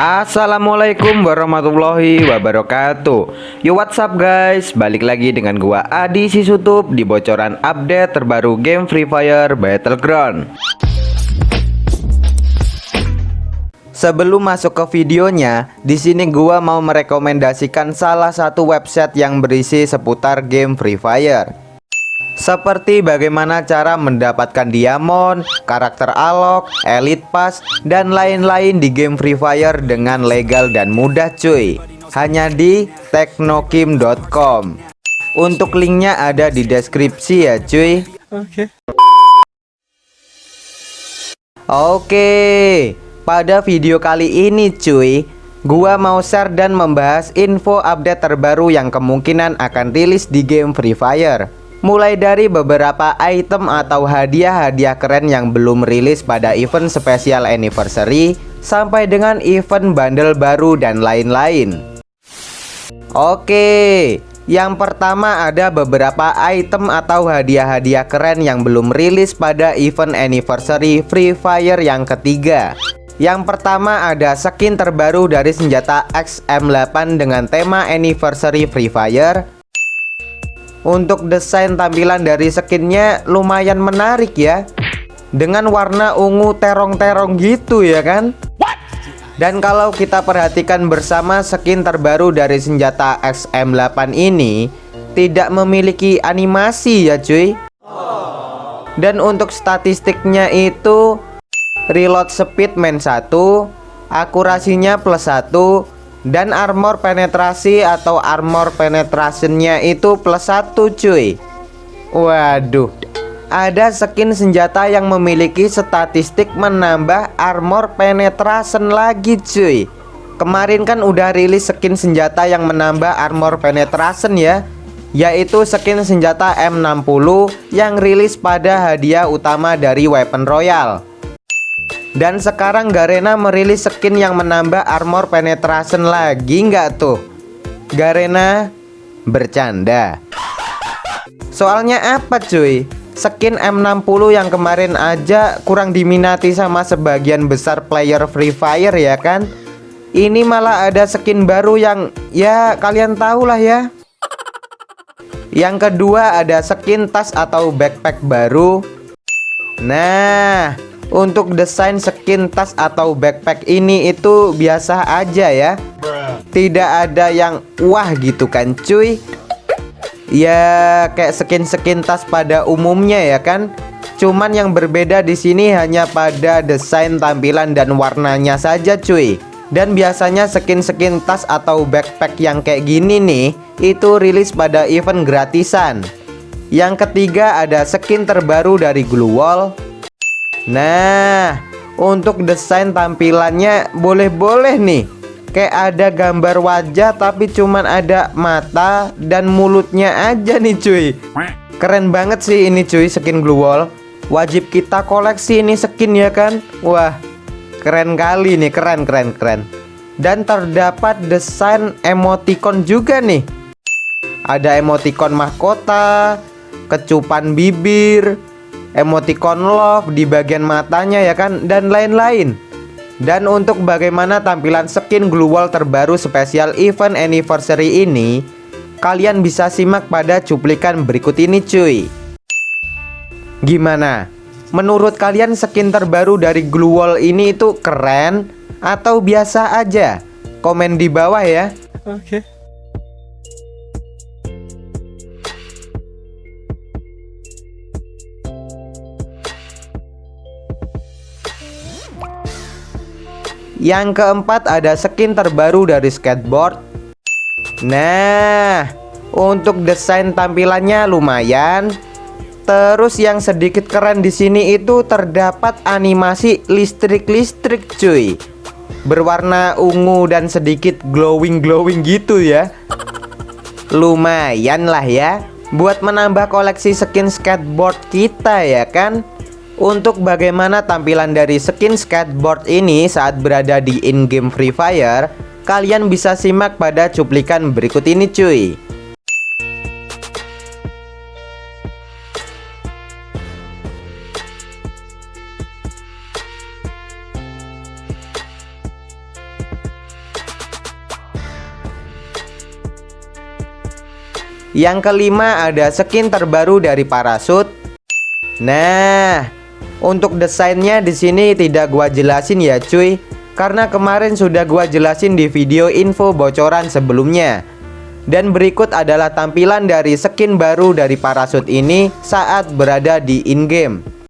Assalamualaikum warahmatullahi wabarakatuh. Yo what's up guys? Balik lagi dengan gua Adi Sisutup Di bocoran update terbaru game Free Fire Battleground. Sebelum masuk ke videonya, di sini gua mau merekomendasikan salah satu website yang berisi seputar game Free Fire. Seperti bagaimana cara mendapatkan diamond, karakter alok, elite pass, dan lain-lain di game Free Fire dengan legal dan mudah cuy. Hanya di teknokim.com Untuk linknya ada di deskripsi ya cuy. Oke. Oke Pada video kali ini cuy Gua mau share dan membahas info update terbaru yang kemungkinan akan rilis di game Free Fire Mulai dari beberapa item atau hadiah-hadiah keren yang belum rilis pada event special anniversary Sampai dengan event bundle baru dan lain-lain. Oke Yang pertama ada beberapa item atau hadiah-hadiah keren yang belum rilis pada event anniversary Free Fire yang ketiga. Yang pertama ada skin terbaru dari senjata XM8 dengan tema anniversary Free Fire untuk desain tampilan dari skinnya lumayan menarik ya. Dengan warna ungu terong-terong gitu ya kan? Dan kalau kita perhatikan bersama skin terbaru dari senjata XM8 ini Tidak memiliki animasi ya cuy. Dan untuk statistiknya itu Reload speed main 1 Akurasinya plus 1 dan armor penetrasi atau armor penetrationnya itu plus satu cuy. Waduh. Ada skin senjata yang memiliki statistik menambah armor penetration lagi cuy. Kemarin kan udah rilis skin senjata yang menambah armor penetration ya Yaitu skin senjata M60 yang rilis pada hadiah utama dari Weapon Royale dan sekarang Garena merilis skin yang menambah armor penetration lagi nggak tuh? Garena bercanda. Soalnya apa cuy? Skin M60 yang kemarin aja kurang diminati sama sebagian besar player Free Fire ya kan? Ini malah ada skin baru yang ya kalian tahu lah ya. Yang kedua ada skin tas atau backpack baru. Nah, untuk desain skin tas atau backpack ini itu biasa aja ya. Tidak ada yang wah gitu kan cuy. Ya kayak skin-skin tas pada umumnya ya kan. Cuman yang berbeda di sini hanya pada desain tampilan dan warnanya saja cuy. Dan biasanya skin-skin tas atau backpack yang kayak gini nih Itu rilis pada event gratisan. Yang ketiga ada skin terbaru dari Glue Wall Nah, untuk desain tampilannya boleh-boleh nih. Kayak ada gambar wajah tapi cuman ada mata dan mulutnya aja nih cuy. Keren banget sih ini cuy skin glue wall. Wajib kita koleksi ini skin ya kan? Wah, keren kali nih, keren keren keren. Dan terdapat desain emoticon juga nih. Ada emoticon mahkota, kecupan bibir, emoticon love di bagian matanya ya kan dan lain-lain. Dan untuk bagaimana tampilan skin glue wall terbaru spesial event anniversary ini kalian bisa simak pada cuplikan berikut ini cuy. Gimana? Menurut kalian skin terbaru dari glue wall ini itu keren atau biasa aja? Komen di bawah ya. Oke. okay. Yang keempat ada skin terbaru dari skateboard. Nah Untuk desain tampilannya lumayan. Terus yang sedikit keren di sini itu terdapat animasi listrik-listrik cuy. Berwarna ungu dan sedikit glowing-glowing gitu ya. Lumayan lah ya Buat menambah koleksi skin skateboard kita ya kan untuk bagaimana tampilan dari skin skateboard ini saat berada di in-game Free Fire, kalian bisa simak pada cuplikan berikut ini cuy. Yang kelima ada skin terbaru dari parasut. Nah, untuk desainnya di sini tidak gua jelasin ya cuy, karena kemarin sudah gua jelasin di video info bocoran sebelumnya. Dan berikut adalah tampilan dari skin baru dari parasut ini saat berada di in-game.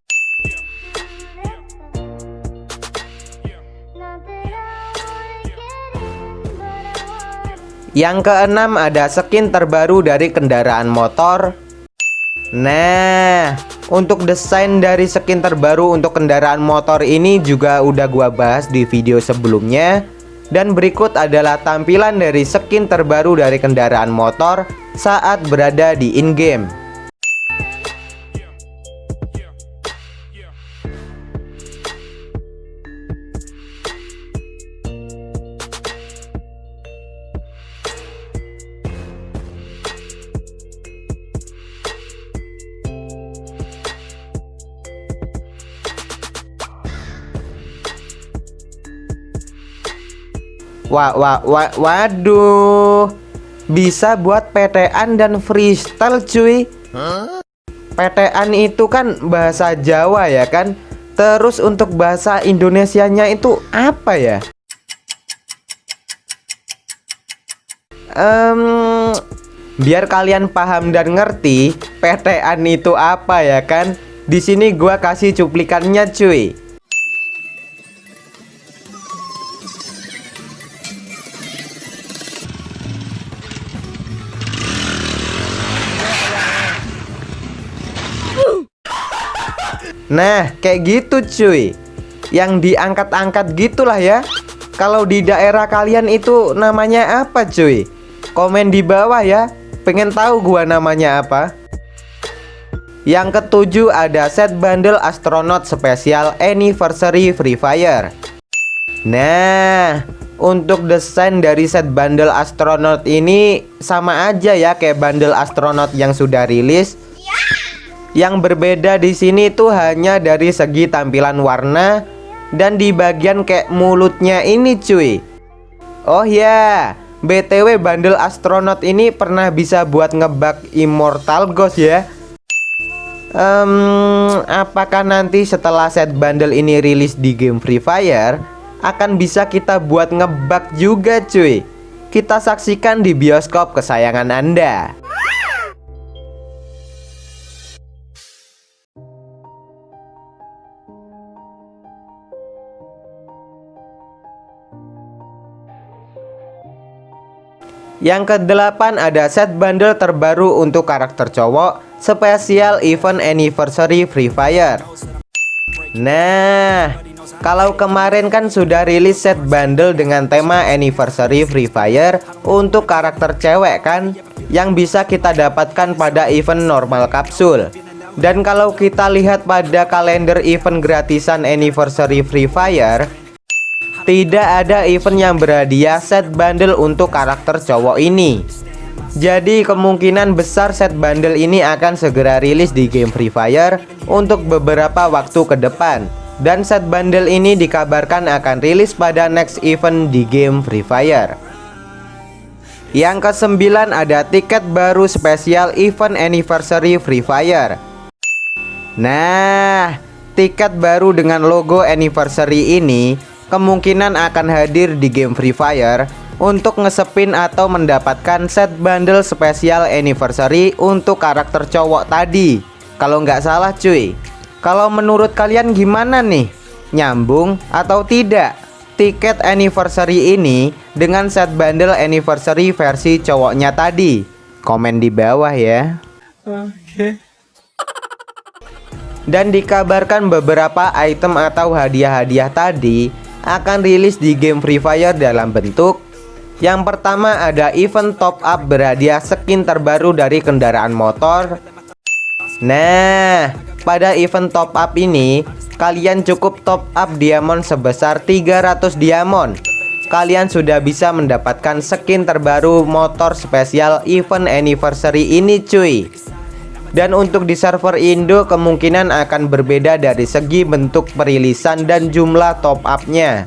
Yang keenam ada skin terbaru dari kendaraan motor Nah untuk desain dari skin terbaru untuk kendaraan motor ini juga udah gua bahas di video sebelumnya. Dan berikut adalah tampilan dari skin terbaru dari kendaraan motor saat berada di in-game Wah, wah, wah, waduh. Bisa buat PTN dan freestyle cuy? PTN itu kan bahasa Jawa ya kan? Terus untuk bahasa Indonesianya itu apa ya? Um, Biar kalian paham dan ngerti PTN itu apa ya kan? Di sini gua kasih cuplikannya cuy Nah kayak gitu cuy. Yang diangkat-angkat gitulah ya. Kalau di daerah kalian itu namanya apa cuy? Komen di bawah ya. Pengen tahu gua namanya apa? Yang ketujuh ada set bundle astronaut spesial anniversary Free Fire. Nah untuk desain dari set bundle astronaut ini sama aja ya kayak bundle astronaut yang sudah rilis yang berbeda di sini tuh hanya dari segi tampilan warna dan di bagian kayak mulutnya ini cuy. Oh ya, BTW bundle astronot ini pernah bisa buat ngebug Immortal Ghost ya. Um, apakah nanti setelah set bundle ini rilis di game Free Fire akan bisa kita buat ngebug juga cuy? Kita saksikan di bioskop kesayangan Anda. Yang kedelapan ada set bundle terbaru untuk karakter cowok Spesial Event Anniversary Free Fire. Nah Kalau kemarin kan sudah rilis set bundle dengan tema Anniversary Free Fire Untuk karakter cewek kan Yang bisa kita dapatkan pada event normal kapsul. Dan kalau kita lihat pada kalender event gratisan Anniversary Free Fire tidak ada event yang berhadiah set bundle untuk karakter cowok ini. Jadi kemungkinan besar set bundle ini akan segera rilis di game Free Fire Untuk beberapa waktu ke depan. Dan set bundle ini dikabarkan akan rilis pada next event di game Free Fire. Yang kesembilan ada tiket baru spesial event anniversary Free Fire. Nah, tiket baru dengan logo anniversary ini kemungkinan akan hadir di game Free Fire untuk ngesepin atau mendapatkan set bundle spesial anniversary untuk karakter cowok tadi Kalau nggak salah cuy Kalau menurut kalian gimana nih? Nyambung atau tidak? Tiket anniversary ini dengan set bundle anniversary versi cowoknya tadi Komen di bawah ya Oke Dan dikabarkan beberapa item atau hadiah-hadiah tadi akan rilis di game Free Fire dalam bentuk Yang pertama ada event top up berhadiah skin terbaru dari kendaraan motor. Nah, pada event top up ini Kalian cukup top up diamond sebesar 300 diamond. Kalian sudah bisa mendapatkan skin terbaru motor spesial event anniversary ini cuy dan untuk di server Indo kemungkinan akan berbeda dari segi bentuk perilisan dan jumlah top upnya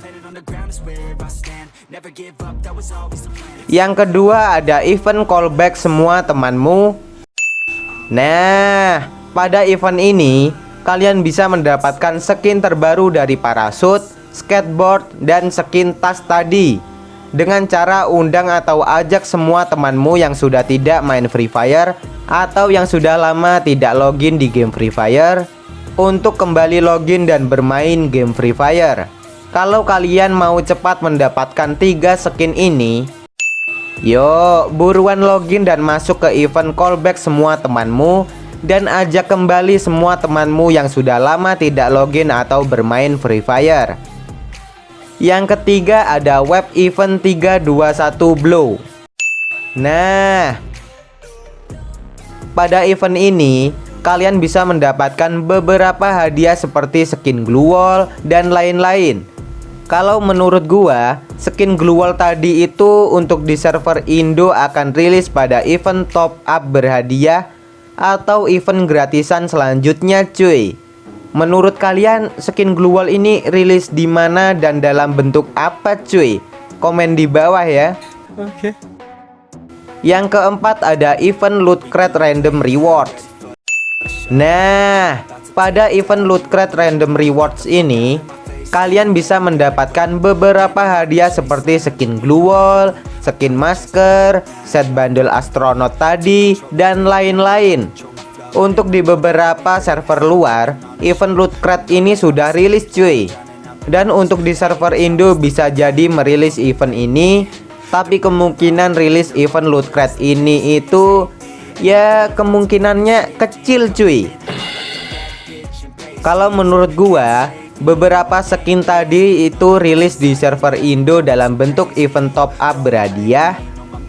Yang kedua ada event callback semua temanmu. Nah, pada event ini kalian bisa mendapatkan skin terbaru dari parasut, skateboard, dan skin tas tadi dengan cara undang atau ajak semua temanmu yang sudah tidak main Free Fire atau yang sudah lama tidak login di game Free Fire untuk kembali login dan bermain game Free Fire. Kalau kalian mau cepat mendapatkan tiga skin ini, Yo, buruan login dan masuk ke event callback semua temanmu dan ajak kembali semua temanmu yang sudah lama tidak login atau bermain Free Fire. Yang ketiga ada web event 321 Blow. Nah, pada event ini kalian bisa mendapatkan beberapa hadiah seperti skin glue wall dan lain-lain. Kalau menurut gua, skin glue wall tadi itu untuk di server Indo akan rilis pada event top up berhadiah atau event gratisan selanjutnya cuy. Menurut kalian skin glue wall ini rilis di mana dan dalam bentuk apa cuy? Komen di bawah ya. Oke. Okay. Yang keempat ada event loot crate random rewards. Nah, pada event loot crate random rewards ini kalian bisa mendapatkan beberapa hadiah seperti skin glue wall, skin masker, set bundle astronot tadi, dan lain-lain. Untuk di beberapa server luar, event loot crate ini sudah rilis cuy. Dan untuk di server Indo bisa jadi merilis event ini, tapi kemungkinan rilis event loot crate ini itu ya kemungkinannya kecil cuy. Kalau menurut gua, Beberapa skin tadi itu rilis di server Indo dalam bentuk event top up berhadiah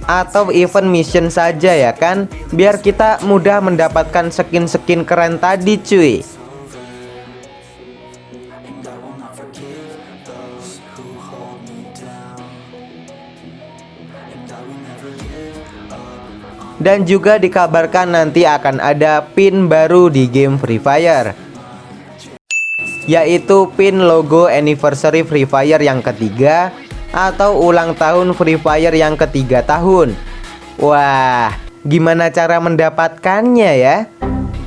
atau event mission saja ya kan? Biar kita mudah mendapatkan skin-skin keren tadi cuy. Dan juga dikabarkan nanti akan ada pin baru di game Free Fire. Yaitu pin logo anniversary Free Fire yang ketiga atau ulang tahun Free Fire yang ketiga tahun. Wah, gimana cara mendapatkannya ya?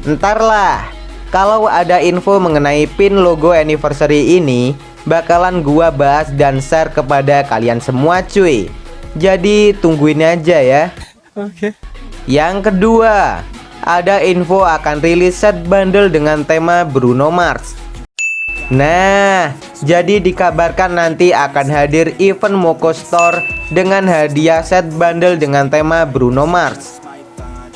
Entarlah, kalau ada info mengenai pin logo anniversary ini, bakalan gua bahas dan share kepada kalian semua cuy. Jadi tungguin aja ya. Oke. Okay. Yang kedua, ada info akan rilis set bundle dengan tema Bruno Mars. Nah, jadi dikabarkan nanti akan hadir event Moko Store dengan hadiah set bundle dengan tema Bruno Mars.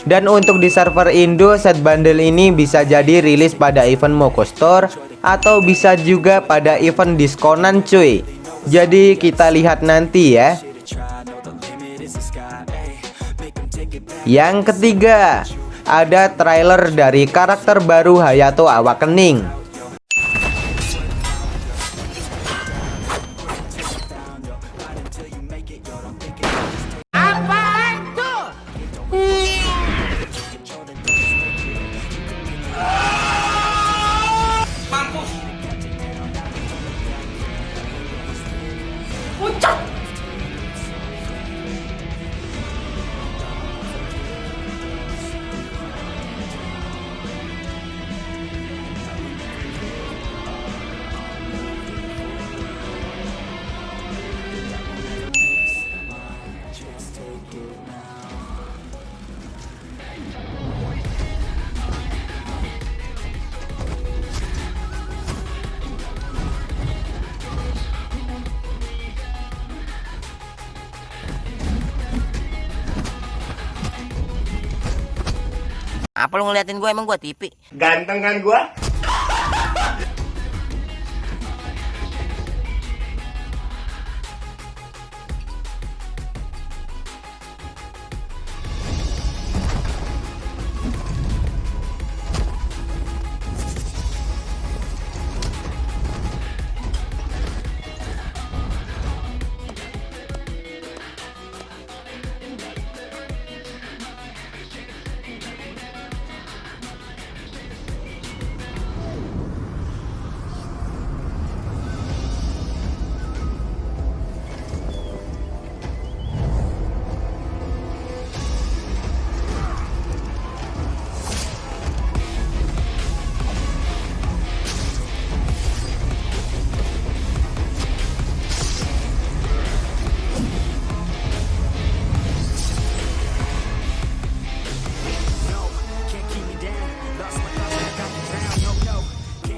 Dan untuk di server Indo, set bundle ini bisa jadi rilis pada event Moko Store atau bisa juga pada event diskonan cuy. Jadi kita lihat nanti ya. Yang ketiga, ada trailer dari karakter baru Hayato Awakening. Apa lu ngeliatin gue emang gue tipi? Ganteng kan gue?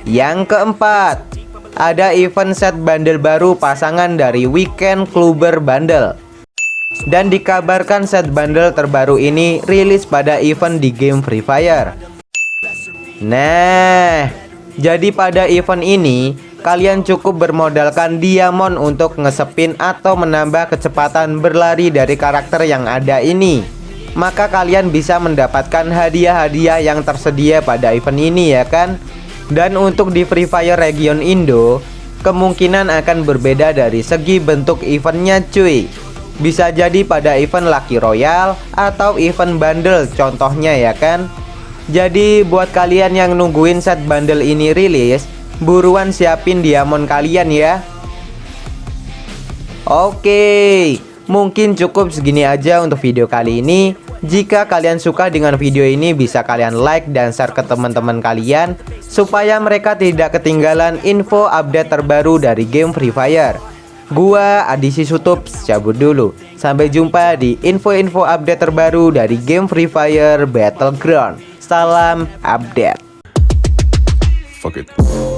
Yang keempat, ada event set bundle baru pasangan dari Weekend Clubber Bundle. Dan dikabarkan set bundle terbaru ini rilis pada event di game Free Fire. Nah, jadi pada event ini kalian cukup bermodalkan diamond untuk ngesepin atau menambah kecepatan berlari dari karakter yang ada ini. Maka kalian bisa mendapatkan hadiah-hadiah yang tersedia pada event ini ya kan? Dan untuk di Free Fire region Indo, kemungkinan akan berbeda dari segi bentuk eventnya cuy. Bisa jadi pada event Lucky Royale atau event bundle contohnya ya kan? Jadi buat kalian yang nungguin set bundle ini rilis Buruan siapin diamond kalian ya Oke Mungkin cukup segini aja untuk video kali ini Jika kalian suka dengan video ini bisa kalian like dan share ke teman-teman kalian Supaya mereka tidak ketinggalan info update terbaru dari game Free Fire Gua Adisi Sutup cabut dulu Sampai jumpa di info-info update terbaru dari game Free Fire Battleground Salam update. Fuck it.